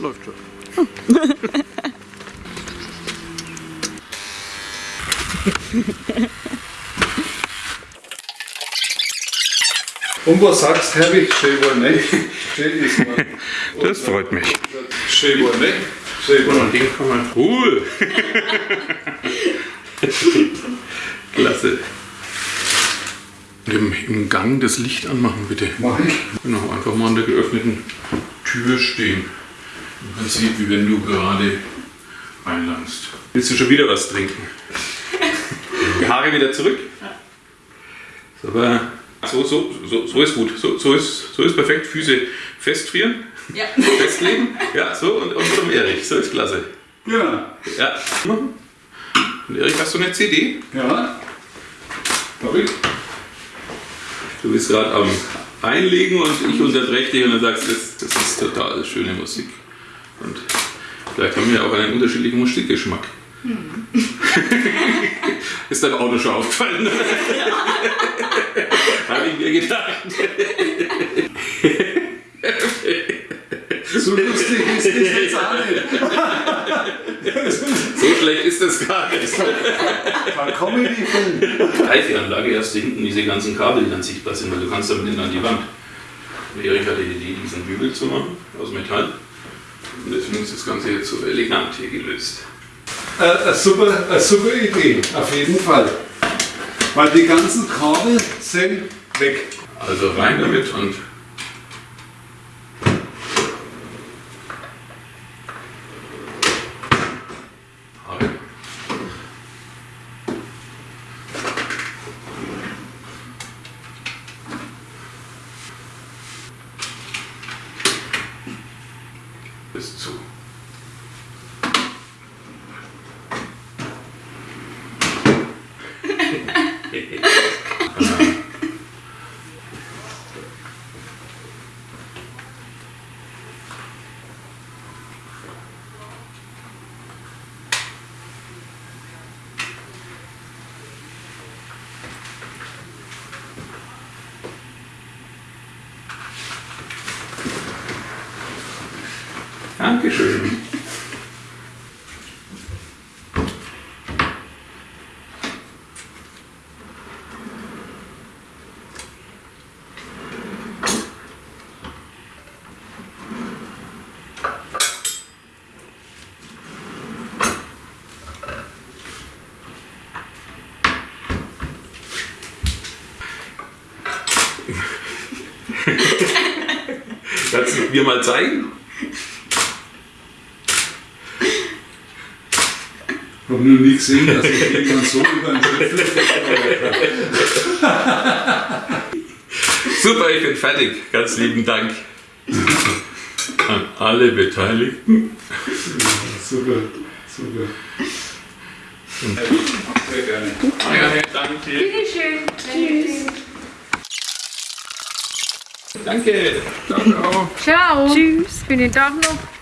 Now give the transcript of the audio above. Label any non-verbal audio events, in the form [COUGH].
läuft schon. [LAUGHS] Und was sagst du, Herbig? Schön war nicht. Schön ist mal. [LAUGHS] Das freut mich. Schön war nicht. Schön war Und den kann man. Cool! [LAUGHS] Klasse. Im, Im Gang das Licht anmachen, bitte. Mach ich. Genau, einfach mal an der geöffneten Tür stehen. Im Prinzip, wie wenn du gerade reinlangst. Willst du schon wieder was trinken? Die Haare wieder zurück? Aber so, so, so, so ist gut. So, so, ist, so ist perfekt. Füße festfrieren, Ja. festlegen. Ja, so und, und zum Erich. So ist klasse. Ja. Ja. Und Erich, hast du eine CD? Ja. Hab ich. Du bist gerade am Einlegen und ich unterbreche dich und dann sagst, das, das ist total schöne Musik. Und vielleicht haben wir auch einen unterschiedlichen Musikgeschmack. [LAUGHS] ist dein Auto schon aufgefallen? Habe ich mir gedacht. So lustig ist das jetzt auch nicht. So schlecht ist das gar nicht. Kein Comedy-Film. Haifi-Anlage erst hinten diese ganzen Kabel, die dann sichtbar sind, weil du kannst damit nicht an die Wand. Und Erik hatte die Idee, diesen Bügel zu machen, aus Metall. Und deswegen ist das Ganze jetzt so elegant hier gelöst. Äh, eine, super, eine super Idee, auf jeden Fall. Weil die ganzen Kabel sind weg. Also rein damit und Bis zu. [LAUGHS] Dankeschön. Kannst du mir mal zeigen? Ich habe noch nie gesehen, dass ich jemand so über den Schritt Super, ich bin fertig. Ganz lieben Dank an alle Beteiligten. Super, super. Sehr gerne. Ja, danke. Bitteschön. Tschüss. Danke. Ciao, ciao. Ciao. Tschüss. Schönen Tag noch.